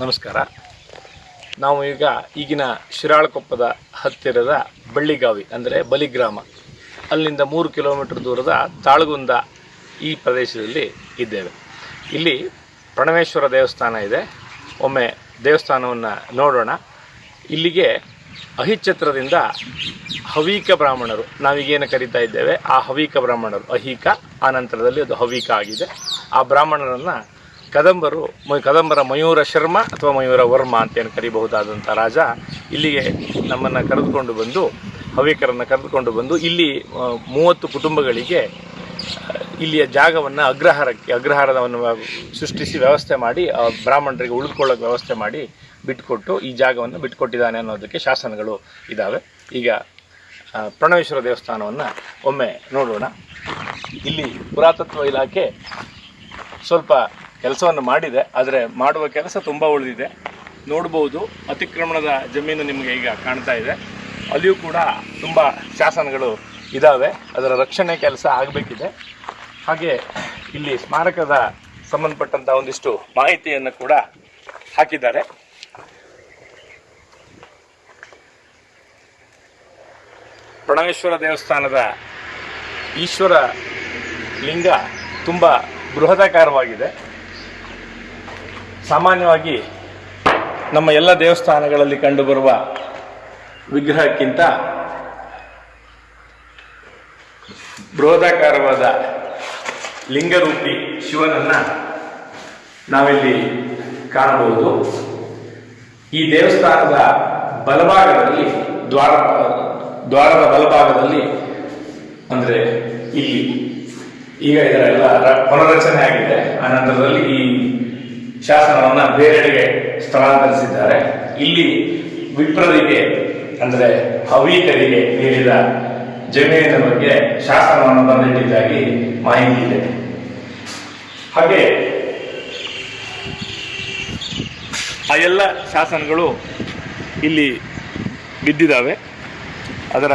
ನಮಸ್ಕಾರ. ನಾವು ಈಗ ಈಗಿನ ಶಿರಾಳಕೊಪ್ಪದ ಹತ್ತಿರದ ಬಳ್ಳಿಗಾವಿ, ಅಂದರೆ ಬಲಿಗ್ರಾಮ. ಅಲ್ಲಿಂದ ಮೂರು ಕಿಲೋಮೀಟರ್ ದೂರದ ತಾಳಗುಂದ ಈ ಪ್ರದೇಶದಲ್ಲಿ ಇದ್ದೇವೆ. ಇಲ್ಲಿ ಪ್ರಣವೇಶ್ವರ ದೇವಸ್ಥಾನ ಇದೆ. ಒಮ್ಮೆ ದೇವಸ್ಥಾನವನ್ನು ನೋಡೋಣ. ಇಲ್ಲಿಗೆ ಅಹಿಚ್ಛತ್ರದಿಂದ ಹವೀಕ ಬ್ರಾಹ್ಮಣರು, ನಾವೀಗೇನು ಕರಿತಾ ಇದ್ದೇವೆ, ಆ ಹವೀಕ ಬ್ರಾಹ್ಮಣರು. ಅಹಿಕ, ಆ ನಂತರದಲ್ಲಿ ಅದು ಹವೀಕ ಆಗಿದೆ. ಆ ಬ್ರಾಹ್ಮಣರನ್ನು ಕದಂಬರು ಕದಂಬರ ಮಯೂರ ಶರ್ಮ ಅಥವಾ ಮಯೂರ ವರ್ಮ ಅಂತ ಏನು ಕರಿಬಹುದಾದಂಥ ರಾಜ ಇಲ್ಲಿಗೆ ನಮ್ಮನ್ನು ಕರೆದುಕೊಂಡು ಬಂದು, ಹವ್ಯಕರನ್ನು ಕರೆದುಕೊಂಡು ಬಂದು ಇಲ್ಲಿ ಮೂವತ್ತು ಕುಟುಂಬಗಳಿಗೆ ಇಲ್ಲಿಯ ಜಾಗವನ್ನು ಅಗ್ರಹಾರಕ್ಕೆ, ಅಗ್ರಹಾರವನ್ನು ಸೃಷ್ಟಿಸಿ ವ್ಯವಸ್ಥೆ ಮಾಡಿ, ಆ, ಬ್ರಾಹ್ಮಣರಿಗೆ ಉಳಿದುಕೊಳ್ಳೋಕೆ ವ್ಯವಸ್ಥೆ ಮಾಡಿ ಬಿಟ್ಟುಕೊಟ್ಟು ಈ ಜಾಗವನ್ನು ಬಿಟ್ಕೊಟ್ಟಿದ್ದಾನೆ ಅನ್ನೋದಕ್ಕೆ ಶಾಸನಗಳು ಇದ್ದಾವೆ. ಈಗ ಪ್ರಣವೇಶ್ವರ ದೇವಸ್ಥಾನವನ್ನು ಒಮ್ಮೆ ನೋಡೋಣ. ಇಲ್ಲಿ ಪುರಾತತ್ವ ಇಲಾಖೆ ಸ್ವಲ್ಪ ಕೆಲಸವನ್ನು ಮಾಡಿದೆ, ಆದರೆ ಮಾಡುವ ಕೆಲಸ ತುಂಬ ಉಳಿದಿದೆ. ನೋಡ್ಬೋದು, ಅತಿಕ್ರಮಣದ ಜಮೀನು ನಿಮಗೆ ಈಗ ಕಾಣ್ತಾ ಇದೆ. ಅಲ್ಲಿಯೂ ಕೂಡ ತುಂಬ ಶಾಸನಗಳು ಇದ್ದಾವೆ ಅದರ ರಕ್ಷಣೆ ಕೆಲಸ ಆಗಬೇಕಿದೆ. ಹಾಗೆ ಇಲ್ಲಿ ಸ್ಮಾರಕದ ಸಂಬಂಧಪಟ್ಟಂಥ ಒಂದಿಷ್ಟು ಮಾಹಿತಿಯನ್ನು ಕೂಡ ಹಾಕಿದ್ದಾರೆ. ಪ್ರಣವೇಶ್ವರ ದೇವಸ್ಥಾನದ ಈಶ್ವರ ಲಿಂಗ ತುಂಬ ಬೃಹದಾಕಾರವಾಗಿದೆ. ಸಾಮಾನ್ಯವಾಗಿ ನಮ್ಮ ಎಲ್ಲ ದೇವಸ್ಥಾನಗಳಲ್ಲಿ ಕಂಡುಬರುವ ವಿಗ್ರಹಕ್ಕಿಂತ ಬೃಹದಾಕಾರವಾದ ಲಿಂಗರೂಪಿ ಶಿವನನ್ನ ನಾವಿಲ್ಲಿ ಕಾಣಬಹುದು. ಈ ದೇವಸ್ಥಾನದ ಬಲಭಾಗದಲ್ಲಿ ದ್ವಾರ, ದ್ವಾರದ ಬಲಭಾಗದಲ್ಲಿ ಅಂದರೆ ಇಲ್ಲಿ. ಈಗ ಇದರೆಲ್ಲ ಪುನರ್ರಚನೆ ಆಗಿದೆ. ಆ ನಂತರದಲ್ಲಿ ಈ ಶಾಸನವನ್ನ ಬೇರೆಡೆಗೆ ಸ್ಥಳಾಂತರಿಸಿದ್ದಾರೆ. ಇಲ್ಲಿ ವಿಪ್ರರಿಗೆ, ಅಂದರೆ ಹವೀಕರಿಗೆ ನೀಡಿದ ಜಮೀನಿನ ಬಗ್ಗೆ ಶಾಸನವನ್ನು ಬಂದಿಟ್ಟಿದ್ದಾಗಿ ಮಾಹಿತಿ ಇದೆ. ಹಾಗೆ ಆ ಎಲ್ಲ ಶಾಸನಗಳು ಇಲ್ಲಿ ಬಿದ್ದಿದ್ದಾವೆ. ಅದರ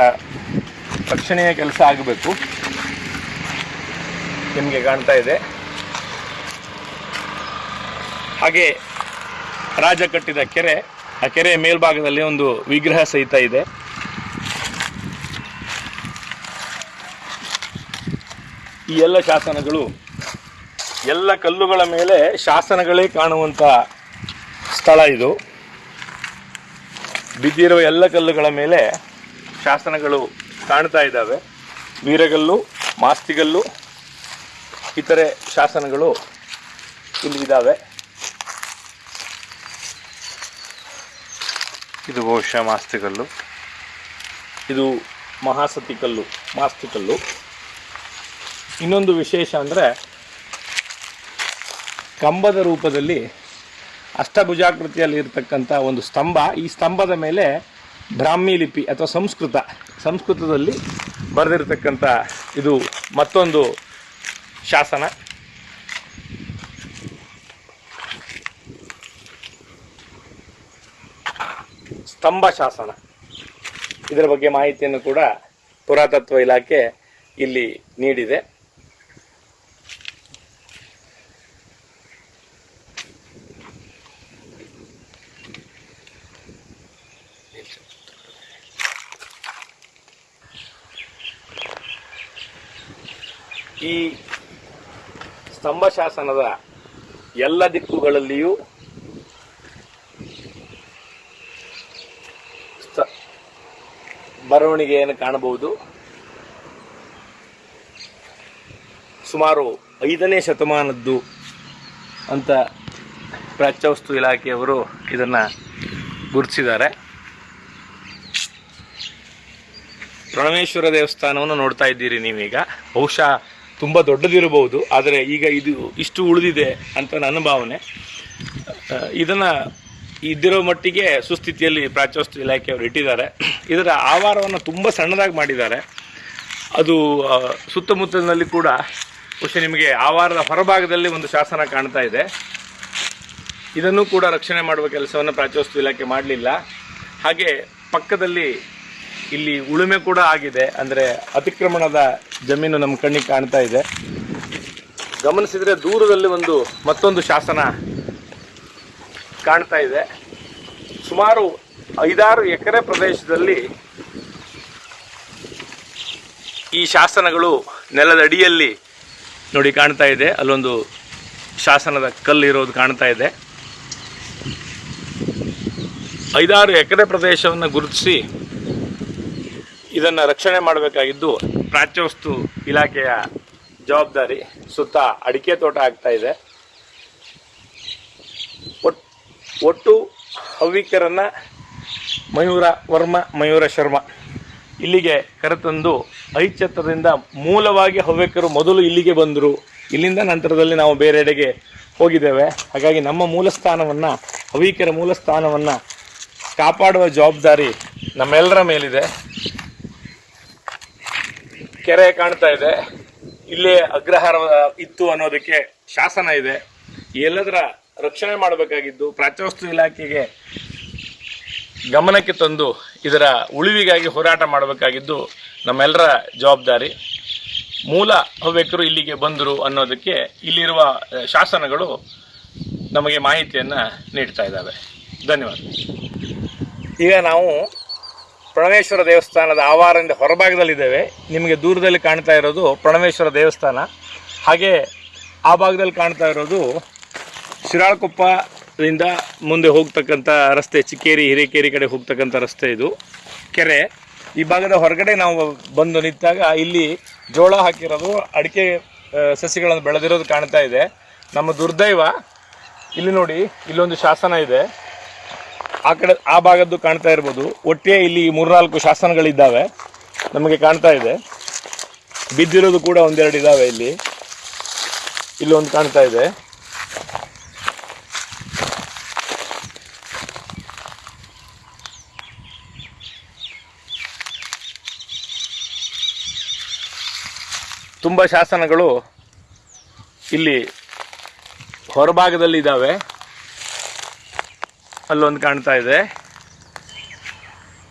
ರಕ್ಷಣೆಯ ಕೆಲಸ ಆಗಬೇಕು. ನಿಮಗೆ ಕಾಣ್ತಾ ಇದೆ. ಹಾಗೆ ರಾಜ ಕಟ್ಟಿದ ಕೆರೆ, ಆ ಕೆರೆಯ ಮೇಲ್ಭಾಗದಲ್ಲಿ ಒಂದು ವಿಗ್ರಹ ಸಹಿತ ಇದೆ. ಈ ಎಲ್ಲ ಶಾಸನಗಳು, ಎಲ್ಲ ಕಲ್ಲುಗಳ ಮೇಲೆ ಶಾಸನಗಳೇ ಕಾಣುವಂಥ ಸ್ಥಳ ಇದು. ಬಿದ್ದಿರುವ ಎಲ್ಲ ಕಲ್ಲುಗಳ ಮೇಲೆ ಶಾಸನಗಳು ಕಾಣ್ತಾ ಇದ್ದಾವೆ. ವೀರಗಲ್ಲು ಮಾಸ್ತಿಗಲ್ಲು, ಇತರೆ ಶಾಸನಗಳು ಇಲ್ಲಿ ಇದ್ದಾವೆ. ಇದು ಬಹುಶಃ ಮಾಸ್ತಿಕಲ್ಲು ಇದು ಮಹಾಸತಿ ಕಲ್ಲು, ಮಾಸ್ತಿ ಕಲ್ಲು. ಇನ್ನೊಂದು ವಿಶೇಷ ಅಂದರೆ ಕಂಬದ ರೂಪದಲ್ಲಿ ಅಷ್ಟಭುಜಾಕೃತಿಯಲ್ಲಿ ಇರತಕ್ಕಂಥ ಒಂದು ಸ್ತಂಭ, ಈ ಸ್ತಂಭದ ಮೇಲೆ ಬ್ರಾಹ್ಮಿ ಲಿಪಿ ಅಥವಾ ಸಂಸ್ಕೃತ, ಸಂಸ್ಕೃತದಲ್ಲಿ ಬರೆದಿರತಕ್ಕಂಥ ಇದು ಮತ್ತೊಂದು ಶಾಸನ. ಸ್ತಂಭ ಶಾಸನ. ಇದರ ಬಗ್ಗೆ ಮಾಹಿತಿಯನ್ನು ಕೂಡ ಪುರಾತತ್ವ ಇಲಾಖೆ ಇಲ್ಲಿ ನೀಡಿದೆ. ಈ ಸ್ತಂಭ ಶಾಸನದ ಎಲ್ಲ ದಿಕ್ಕುಗಳಲ್ಲಿಯೂ ಬರವಣಿಗೆಯನ್ನು ಕಾಣಬಹುದು? ಸುಮಾರು ಐದನೇ ಶತಮಾನದ್ದು ಅಂತ ಪ್ರಾಚ್ಯವಸ್ತು ಇಲಾಖೆಯವರು ಇದನ್ನು ಗುರುತಿಸಿದ್ದಾರೆ. ರಣಮೇಶ್ವರ ದೇವಸ್ಥಾನವನ್ನು ನೋಡ್ತಾ ಇದ್ದೀರಿ ನೀವೀಗ. ಬಹುಶಃ ತುಂಬ ದೊಡ್ಡದಿರಬಹುದು, ಆದರೆ ಈಗ ಇದು ಇಷ್ಟು ಉಳಿದಿದೆ ಅಂತ ನನ್ನ ಭಾವನೆ. ಇದನ್ನು ಇದನ್ನ ಇದ್ದಿರೋ ಮಟ್ಟಿಗೆ ಸುಸ್ಥಿತಿಯಲ್ಲಿ ಪ್ರಾಚ್ಯವಸ್ತು ಇಲಾಖೆಯವರು ಇಟ್ಟಿದ್ದಾರೆ. ಇದರ ಆವಾರವನ್ನು ತುಂಬ ಸಣ್ಣದಾಗಿ ಮಾಡಿದ್ದಾರೆ. ಅದು ಸುತ್ತಮುತ್ತಲಿನಲ್ಲಿ ಕೂಡ ಬಹುಶಃ ನಿಮಗೆ ಆವಾರದ ಹೊರಭಾಗದಲ್ಲಿ ಒಂದು ಶಾಸನ ಕಾಣ್ತಾ ಇದೆ. ಇದನ್ನು ಕೂಡ ರಕ್ಷಣೆ ಮಾಡುವ ಕೆಲಸವನ್ನು ಪ್ರಾಚ್ಯವಸ್ತು ಇಲಾಖೆ ಮಾಡಲಿಲ್ಲ. ಹಾಗೆ ಪಕ್ಕದಲ್ಲಿ ಇಲ್ಲಿ ಉಳುಮೆ ಕೂಡ ಆಗಿದೆ. ಅಂದರೆ ಅತಿಕ್ರಮಣದ ಜಮೀನು ನಮ್ಮ ಕಣ್ಣಿಗೆ ಕಾಣ್ತಾ ಇದೆ. ಗಮನಿಸಿದರೆ ದೂರದಲ್ಲಿ ಒಂದು ಮತ್ತೊಂದು ಶಾಸನ ಕಾಣ್ತಾ ಇದೆ. ಸುಮಾರು ಐದಾರು ಎಕರೆ ಪ್ರದೇಶದಲ್ಲಿ ಈ ಶಾಸನಗಳು ನೆಲದ ಅಡಿಯಲ್ಲಿ ನೋಡಿ ಕಾಣ್ತಾ ಇದೆ. ಅಲ್ಲೊಂದು ಶಾಸನದ ಕಲ್ಲು ಇರೋದು ಕಾಣ್ತಾ ಇದೆ. ಐದಾರು ಎಕರೆ ಪ್ರದೇಶವನ್ನು ಗುರುತಿಸಿ ಇದನ್ನು ರಕ್ಷಣೆ ಮಾಡಬೇಕಾಗಿದ್ದು ಪ್ರಾಚ್ಯವಸ್ತು ಇಲಾಖೆಯ ಜವಾಬ್ದಾರಿ ಸುತ್ತ ಅಡಿಕೆ ತೋಟ ಆಗ್ತಾ ಇದೆ. ಒಟ್ಟು ಹವ್ಯಕರನ್ನ ಮಯೂರ ವರ್ಮ, ಮಯೂರ ಶರ್ಮ. ಇಲ್ಲಿಗೆ ಕರೆತಂದು ಐಚ್ಛತ್ರದಿಂದ ಮೂಲವಾಗಿ ಹವ್ಯಕರು ಮೊದಲು ಇಲ್ಲಿಗೆ ಬಂದರು. ಇಲ್ಲಿಂದ ನಂತರದಲ್ಲಿ ನಾವು ಬೇರೆಡೆಗೆ ಹೋಗಿದ್ದೇವೆ. ಹಾಗಾಗಿ ನಮ್ಮ ಮೂಲ ಸ್ಥಾನವನ್ನು ಹವ್ಯಕರ ಮೂಲ ಸ್ಥಾನವನ್ನು ಕಾಪಾಡುವ ಜವಾಬ್ದಾರಿ ನಮ್ಮೆಲ್ಲರ ಮೇಲಿದೆ. ಕೆರೆ ಕಾಣ್ತಾ ಇದೆ. ಇಲ್ಲೇ ಅಗ್ರಹಾರ ಇತ್ತು ಅನ್ನೋದಕ್ಕೆ ಶಾಸನ ಇದೆ. ಎಲ್ಲದರ ರಕ್ಷಣೆ ಮಾಡಬೇಕಾಗಿದ್ದು ಪ್ರಾಚ್ಯವಸ್ತು ಇಲಾಖೆಗೆ ಗಮನಕ್ಕೆ ತಂದು ಇದರ ಉಳಿವಿಗಾಗಿ ಹೋರಾಟ ಮಾಡಬೇಕಾಗಿದ್ದು ನಮ್ಮೆಲ್ಲರ ಜವಾಬ್ದಾರಿ. ಮೂಲ ಹವ್ಯಕರು ಇಲ್ಲಿಗೆ ಬಂದರು ಅನ್ನೋದಕ್ಕೆ ಇಲ್ಲಿರುವ ಶಾಸನಗಳು ನಮಗೆ ಮಾಹಿತಿಯನ್ನು ನೀಡ್ತಾ ಇದ್ದಾವೆ. ಧನ್ಯವಾದ. ಈಗ ನಾವು ಪ್ರಣವೇಶ್ವರ ದೇವಸ್ಥಾನದ ಆವಾರದಿಂದ ಹೊರಭಾಗದಲ್ಲಿದ್ದೇವೆ. ನಿಮಗೆ ದೂರದಲ್ಲಿ ಕಾಣ್ತಾ ಇರೋದು ಪ್ರಣವೇಶ್ವರ ದೇವಸ್ಥಾನ. ಹಾಗೆ ಆ ಭಾಗದಲ್ಲಿ ಕಾಣ್ತಾ ಇರೋದು ಶಿರಾಳಕೊಪ್ಪದಿಂದ ಮುಂದೆ ಹೋಗ್ತಕ್ಕಂಥ ರಸ್ತೆ ಚಿಕ್ಕೇರಿ, ಹಿರೇಕೇರಿ ಕಡೆ ಹೋಗ್ತಕ್ಕಂಥ ರಸ್ತೆ ಇದು. ಕೆರೆ. ಈ ಭಾಗದ ಹೊರಗಡೆ ನಾವು ಬಂದು ನಿಂತಾಗ ಇಲ್ಲಿ ಜೋಳ ಹಾಕಿರೋದು, ಅಡಿಕೆ ಸಸಿಗಳನ್ನು ಬೆಳೆದಿರೋದು ಕಾಣ್ತಾ ಇದೆ. ನಮ್ಮ ದುರ್ದೈವ, ಇಲ್ಲಿ ನೋಡಿ, ಇಲ್ಲೊಂದು ಶಾಸನ ಇದೆ. ಆ ಕಡೆ, ಆ ಭಾಗದ್ದು ಕಾಣ್ತಾ ಇರ್ಬೋದು. ಒಟ್ಟಿಗೆ ಇಲ್ಲಿ ಮೂರ್ನಾಲ್ಕು ಶಾಸನಗಳಿದ್ದಾವೆ. ನಮಗೆ ಕಾಣ್ತಾ ಇದೆ. ಬಿದ್ದಿರೋದು ಕೂಡ ಒಂದೆರಡು ಇದ್ದಾವೆ ಇಲ್ಲಿ. ಇಲ್ಲೊಂದು ಕಾಣ್ತಾ ಇದೆ. ತುಂಬ ಶಾಸನಗಳು ಇಲ್ಲಿ ಹೊರಭಾಗದಲ್ಲಿ ಇದ್ದಾವೆ. ಅಲ್ಲೊಂದು ಕಾಣ್ತಾ ಇದೆ.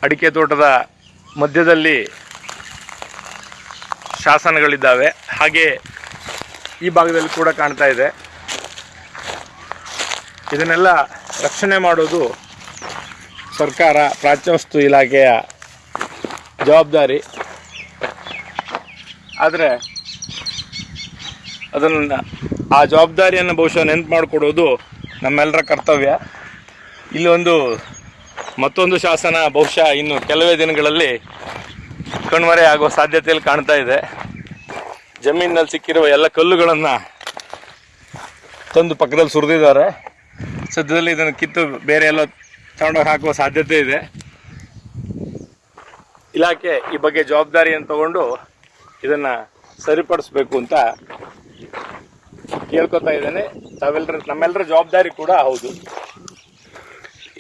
ಅಡಿಕೆ ತೋಟದ ಮಧ್ಯದಲ್ಲಿ ಶಾಸನಗಳಿದ್ದಾವೆ. ಹಾಗೆ ಈ ಭಾಗದಲ್ಲಿ ಕೂಡ ಕಾಣ್ತಾ ಇದೆ. ಇದನ್ನೆಲ್ಲ ರಕ್ಷಣೆ ಮಾಡೋದು ಸರ್ಕಾರ ಪ್ರಾಚ್ಯವಸ್ತು ಇಲಾಖೆಯ ಜವಾಬ್ದಾರಿ. ಆದರೆ ಅದನ್ನು ಆ ಜವಾಬ್ದಾರಿಯನ್ನು ಬಹುಶಃ ನೆನಪು ಮಾಡಿಕೊಡೋದು ನಮ್ಮೆಲ್ಲರ ಕರ್ತವ್ಯ. ಇಲ್ಲಿ ಒಂದು ಮತ್ತೊಂದು ಶಾಸನ ಬಹುಶಃ ಇನ್ನು ಕೆಲವೇ ದಿನಗಳಲ್ಲಿ ಕಣ್ಮರೆ ಆಗುವ ಸಾಧ್ಯತೆಯಲ್ಲಿ ಕಾಣ್ತಾ ಇದೆ. ಜಮೀನಿನಲ್ಲಿ ಸಿಕ್ಕಿರುವ ಎಲ್ಲ ಕಲ್ಲುಗಳನ್ನು ತಂದು ಪಕ್ಕದಲ್ಲಿ ಸುರಿದಿದ್ದಾರೆ. ಸದ್ಯದಲ್ಲಿ ಇದನ್ನು ಕಿತ್ತು ಬೇರೆ ಎಲ್ಲ ತಗೊಂಡೋಗಿ ಹಾಕುವ ಸಾಧ್ಯತೆ ಇದೆ. ಇಲಾಖೆ ಈ ಬಗ್ಗೆ ಜವಾಬ್ದಾರಿಯನ್ನು ತಗೊಂಡು ಇದನ್ನು ಸರಿಪಡಿಸ್ಬೇಕು ಅಂತ ಕೇಳ್ಕೊತಾ ಇದ್ದೇನೆ. ತಾವೆಲ್ಲರ ನಮ್ಮೆಲ್ಲರ ಜವಾಬ್ದಾರಿ ಕೂಡ ಹೌದು.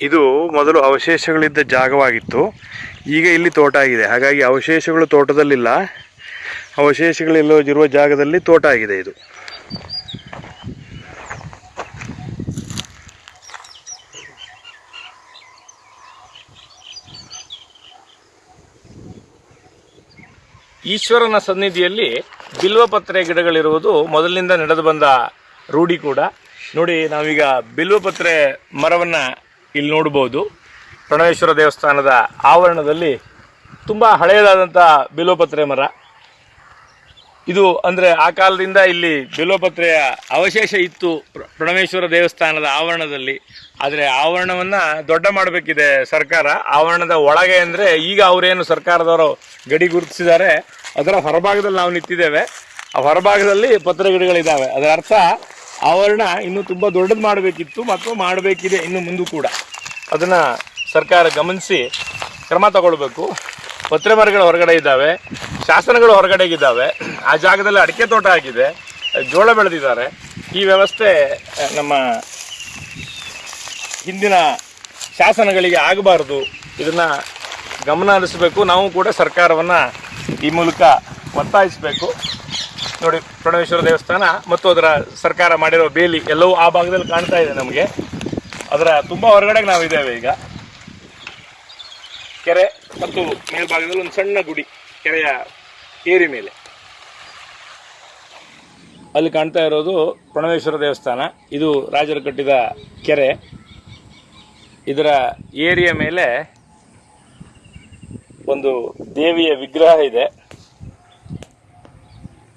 ಇದು ಮೊದಲು ಅವಶೇಷಗಳಿದ್ದ ಜಾಗವಾಗಿತ್ತು. ಈಗ ಇಲ್ಲಿ ತೋಟ ಆಗಿದೆ. ಹಾಗಾಗಿ ಅವಶೇಷಗಳು ತೋಟದಲ್ಲಿಲ್ಲ. ಅವಶೇಷಗಳಿಲ್ಲದಿರುವ ಜಾಗದಲ್ಲಿ ತೋಟ ಆಗಿದೆ ಇದು. ಈಶ್ವರನ ಸನ್ನಿಧಿಯಲ್ಲಿ ಬಿಲ್ವಪತ್ರೆ ಗಿಡಗಳಿರುವುದು ಮೊದಲಿನಿಂದ ನಡೆದು ಬಂದ ರೂಢಿ ಕೂಡ. ನೋಡಿ, ನಾವೀಗ ಬಿಲ್ವಪತ್ರೆ ಮರವನ್ನು ಇಲ್ಲಿ ನೋಡ್ಬೋದು. ಪ್ರಣವೇಶ್ವರ ದೇವಸ್ಥಾನದ ಆವರಣದಲ್ಲಿ ತುಂಬ ಹಳೆಯದಾದಂಥ ಬಿಲ್ವಪತ್ರೆ ಮರ. ಇದು ಅಂದರೆ ಆ ಕಾಲದಿಂದ ಇಲ್ಲಿ ಬಿಲ್ವಪತ್ರೆಯ ಅವಶೇಷ ಇತ್ತು ಪ್ರ- ಪ್ರಣವೇಶ್ವರ ದೇವಸ್ಥಾನದ ಆವರಣದಲ್ಲಿ. ಆದರೆ ಆವರಣವನ್ನು ದೊಡ್ಡ ಮಾಡಬೇಕಿದೆ ಸರ್ಕಾರ. ಆವರಣದ ಒಳಗೆ ಅಂದರೆ ಈಗ ಅವರೇನು ಸರ್ಕಾರದವರು ಗಡಿ ಗುರುತಿಸಿದ್ದಾರೆ. ಅದರ ಹೊರಭಾಗದಲ್ಲಿ ನಾವು ನಿಂತಿದ್ದೇವೆ. ಆ ಹೊರಭಾಗದಲ್ಲಿ ಪತ್ರ ಗಿಡಗಳಿದ್ದಾವೆ ಅದರ ಅರ್ಥ, ಆವರಣ ಇನ್ನೂ ತುಂಬ ದೊಡ್ಡದು ಮಾಡಬೇಕಿತ್ತು ಮತ್ತು ಮಾಡಬೇಕಿದೆ ಇನ್ನು ಮುಂದೂ ಕೂಡ. ಅದನ್ನು ಸರ್ಕಾರ ಗಮನಿಸಿ, ಕ್ರಮ ತಗೊಳ್ಬೇಕು. ಪತ್ರೆ ಮರಗಳು ಹೊರಗಡೆ ಇದ್ದಾವೆ, ಶಾಸನಗಳು ಹೊರಗಡೆಗಿದ್ದಾವೆ. ಆ ಜಾಗದಲ್ಲಿ ಅಡಿಕೆ ತೋಟ ಆಗಿದೆ, ಜೋಳ ಬೆಳೆದಿದ್ದಾರೆ. ಈ ವ್ಯವಸ್ಥೆ ನಮ್ಮ ಹಿಂದಿನ ಶಾಸನಗಳಿಗೆ ಆಗಬಾರ್ದು. ಇದನ್ನು ಗಮನ ಹರಿಸಬೇಕು. ನಾವು ಕೂಡ ಸರ್ಕಾರವನ್ನು ಈ ಮೂಲಕ ಒತ್ತಾಯಿಸಬೇಕು. ನೋಡಿ, ಪ್ರಣವೇಶ್ವರ ದೇವಸ್ಥಾನ ಮತ್ತು ಅದರ ಸರ್ಕಾರ ಮಾಡಿರೋ ಬೇಲಿ ಎಲ್ಲವೂ ಆ ಭಾಗದಲ್ಲಿ ಕಾಣ್ತಾ ಇದೆ ನಮಗೆ. ಅದರ ತುಂಬ ಹೊರಗಡೆಗೆ ನಾವಿದ್ದೇವೆ ಈಗ. ಕೆರೆ ಮತ್ತು ಮೇಲ್ಭಾಗದಲ್ಲಿ ಒಂದು ಸಣ್ಣ ಗುಡಿ, ಕೆರೆಯ ಏರಿ ಮೇಲೆ. ಅಲ್ಲಿ ಕಾಣ್ತಾ ಇರೋದು ಪ್ರಣವೇಶ್ವರ ದೇವಸ್ಥಾನ. ಇದು ರಾಜರು ಕಟ್ಟಿದ ಕೆರೆ. ಇದರ ಏರಿಯ ಮೇಲೆ ಒಂದು ದೇವಿಯ ವಿಗ್ರಹ ಇದೆ.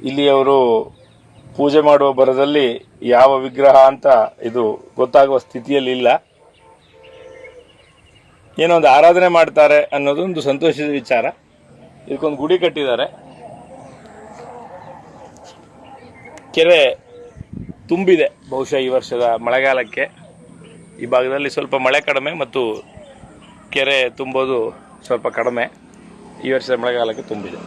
ಇಲ್ಲಿ ಅವರು ಪೂಜೆ ಮಾಡುವ ಬರದಲ್ಲಿ ಯಾವ ವಿಗ್ರಹ ಅಂತ ಇದು ಗೊತ್ತಾಗುವ ಸ್ಥಿತಿಯಲ್ಲಿ ಇಲ್ಲ. ಏನೋ ಒಂದು ಆರಾಧನೆ ಮಾಡ್ತಾರೆ ಅನ್ನೋದು ಒಂದು ಸಂತೋಷದ ವಿಚಾರ. ಇದಕ್ಕೊಂದು ಗುಡಿ ಕಟ್ಟಿದ್ದಾರೆ. ಕೆರೆ ತುಂಬಿದೆ ಬಹುಶಃ ಈ ವರ್ಷದ ಮಳೆಗಾಲಕ್ಕೆ. ಈ ಭಾಗದಲ್ಲಿ ಸ್ವಲ್ಪ ಮಳೆ ಕಡಿಮೆ ಮತ್ತು ಕೆರೆ ತುಂಬೋದು. ಸ್ವಲ್ಪ ಕಡಿಮೆ ಈ ವರ್ಷದ ಮಳೆಗಾಲಕ್ಕೆ ತುಂಬಿದೆ.